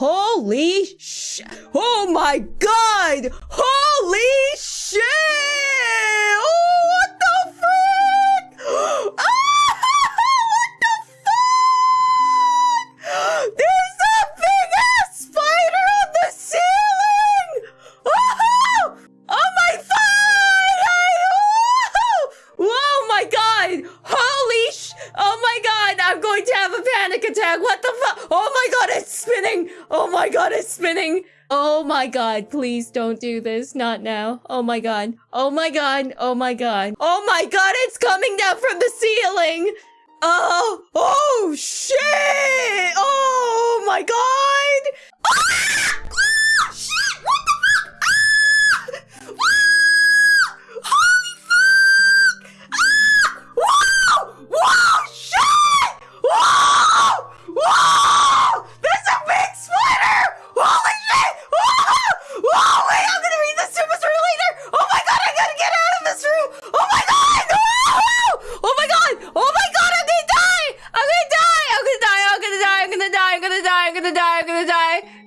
Holy sh! Oh my god! Panic attack. What the fuck? Oh my god! It's spinning! Oh my god! It's spinning! Oh my god! Please don't do this. Not now. Oh my god! Oh my god! Oh my god! Oh my god! It's coming down from the ceiling! Oh! Oh shit! I'm gonna die, I'm gonna die.